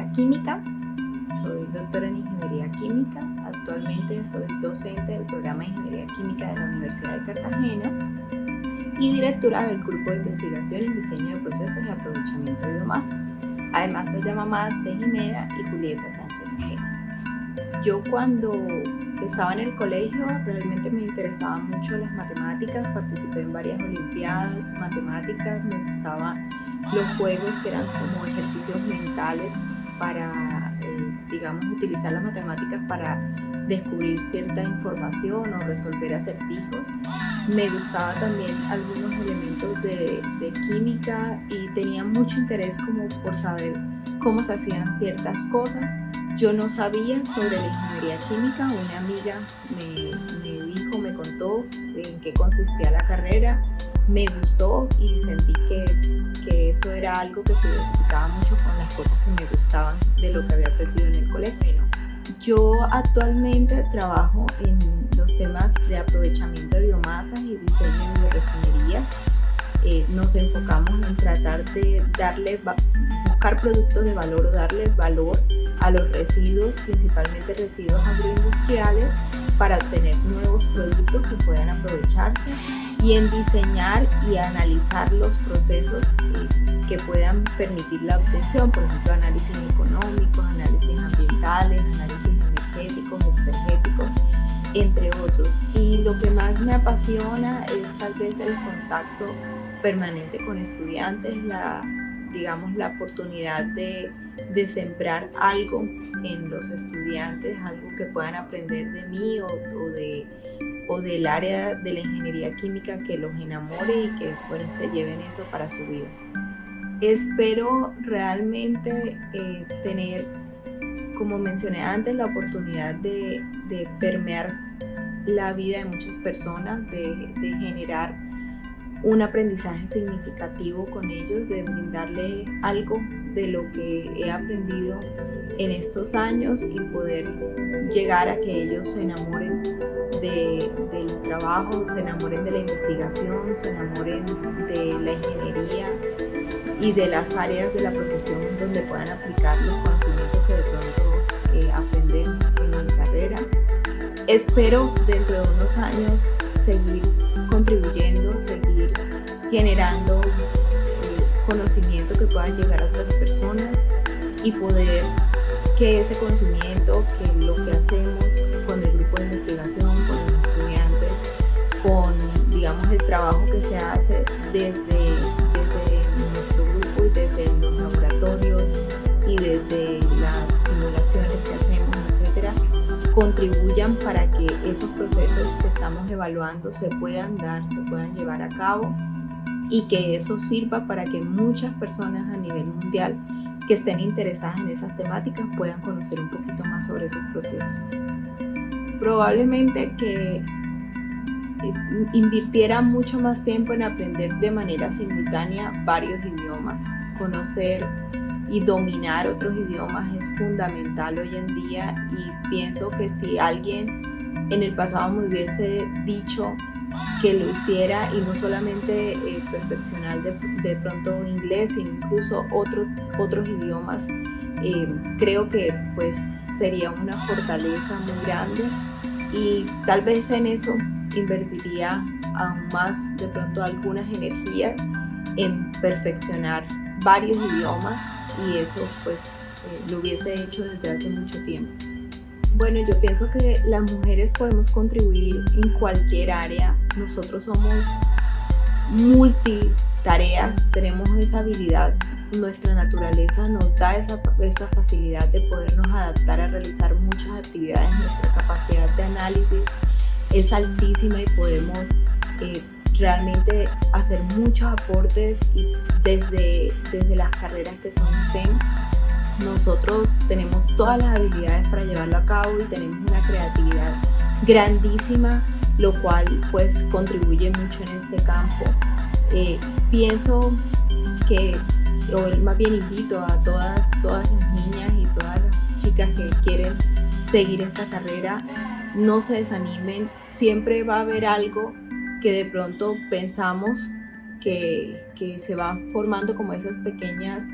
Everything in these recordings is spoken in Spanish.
ingeniera química. Soy doctora en ingeniería química. Actualmente soy docente del programa de ingeniería química de la Universidad de Cartagena y directora del grupo de investigación en diseño de procesos y aprovechamiento de biomasa. Además soy la mamá de Jimena y Julieta Sánchez Ojeda. Yo cuando estaba en el colegio realmente me interesaban mucho las matemáticas, participé en varias olimpiadas matemáticas, me gustaban los juegos que eran como ejercicios mentales para, eh, digamos, utilizar las matemáticas para descubrir cierta información o resolver acertijos. Me gustaba también algunos elementos de, de química y tenía mucho interés como por saber cómo se hacían ciertas cosas. Yo no sabía sobre la ingeniería química, una amiga me, me dijo, me contó en qué consistía la carrera, me gustó y sentí que, que, eso era algo que se identificaba mucho con las cosas que me gustaban de lo que había aprendido en el colegio. Yo actualmente trabajo en los temas de aprovechamiento de biomasas y diseño de refinerías. Eh, nos enfocamos en tratar de darle, buscar productos de valor o darle valor a los residuos, principalmente residuos agroindustriales, para obtener nuevos productos que puedan aprovecharse y en diseñar y analizar los procesos eh, que puedan permitir la obtención, por ejemplo, análisis económicos, análisis ambientales, análisis energéticos, exergéticos, entre otros. Y lo que más me apasiona es tal vez el contacto permanente con estudiantes, la, digamos, la oportunidad de, de sembrar algo en los estudiantes, algo que puedan aprender de mí o, o de o del área de la ingeniería química que los enamore y que bueno, se lleven eso para su vida. Espero realmente eh, tener, como mencioné antes, la oportunidad de, permear la vida de muchas personas, de, de generar un aprendizaje significativo con ellos, de brindarle algo de lo que he aprendido en estos años y poder llegar a que ellos se enamoren del trabajo, se enamoren de la investigación, se enamoren de la ingeniería y de las áreas de la profesión donde puedan aplicar los conocimientos que de pronto eh, aprenden en mi carrera. Espero dentro de unos años seguir contribuyendo, seguir generando eh, conocimiento que pueda llegar a otras personas y poder que ese conocimiento, que lo que hacemos con el grupo de investigación, con digamos el trabajo que se hace desde, desde nuestro grupo y desde los laboratorios y desde las simulaciones que hacemos, etcétera, contribuyan para que esos procesos que estamos evaluando se puedan dar, se puedan llevar a cabo y que eso sirva para que muchas personas a nivel mundial que estén interesadas en esas temáticas puedan conocer un poquito más sobre esos procesos. Probablemente que invirtiera mucho más tiempo en aprender de manera simultánea varios idiomas. Conocer y dominar otros idiomas es fundamental hoy en día y pienso que si alguien en el pasado me hubiese dicho que lo hiciera y no solamente eh, perfeccionar de, pronto inglés, sino incluso otro, otros idiomas. Eh, creo que pues sería una fortaleza muy grande y tal vez en eso invertiría aún más de pronto algunas energías en perfeccionar varios idiomas y eso pues eh, lo hubiese hecho desde hace mucho tiempo. Bueno, yo pienso que las mujeres podemos contribuir en cualquier área. Nosotros somos multitareas, tenemos esa habilidad, nuestra naturaleza nos da esa, esa, facilidad de podernos adaptar a realizar muchas actividades, nuestra capacidad de análisis es altísima y podemos eh, realmente hacer muchos aportes y desde, desde las carreras que son STEM nosotros tenemos todas las habilidades para llevarlo a cabo y tenemos una creatividad grandísima, lo cual pues contribuye mucho en este campo. Eh, pienso que, o más bien invito a todas, todas las niñas y todas las chicas que quieren seguir esta carrera, no se desanimen, siempre va a haber algo que de pronto pensamos que, que se van formando como esas pequeñas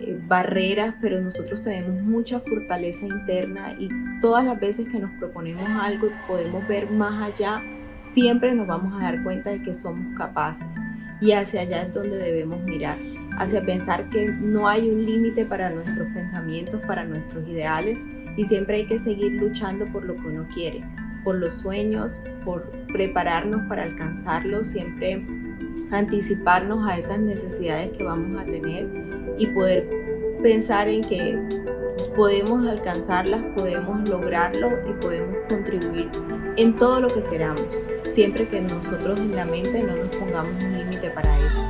eh, barreras, pero nosotros tenemos mucha fortaleza interna y todas las veces que nos proponemos algo y podemos ver más allá, siempre nos vamos a dar cuenta de que somos capaces. Y hacia allá es donde debemos mirar, hacia pensar que no hay un límite para nuestros pensamientos, para nuestros ideales y siempre hay que seguir luchando por lo que uno quiere, por los sueños, por prepararnos para alcanzarlos, siempre anticiparnos a esas necesidades que vamos a tener y poder pensar en que podemos alcanzarlas, podemos lograrlo y podemos contribuir en todo lo que queramos, siempre que nosotros en la mente no nos pongamos un límite para eso,